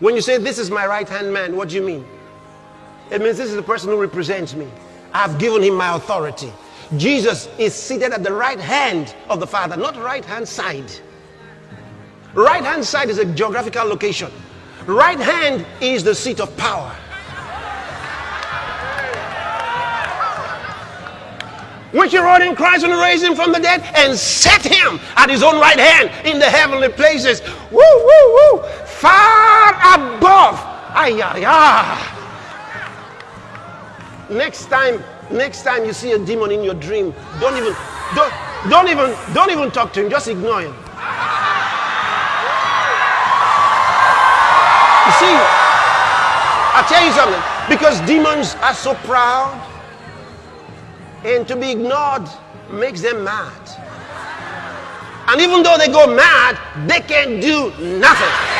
When you say, This is my right hand man, what do you mean? It means this is the person who represents me. I've given him my authority. Jesus is seated at the right hand of the Father, not right hand side. Right hand side is a geographical location, right hand is the seat of power. which he rose in Christ and raised him from the dead and set him at his own right hand in the heavenly places. Woo, woo, woo. Far above. Ay, ay, ay. Next time, next time you see a demon in your dream, don't even, don't, don't even, don't even talk to him. Just ignore him. You see, i tell you something. Because demons are so proud and to be ignored makes them mad. And even though they go mad, they can't do nothing.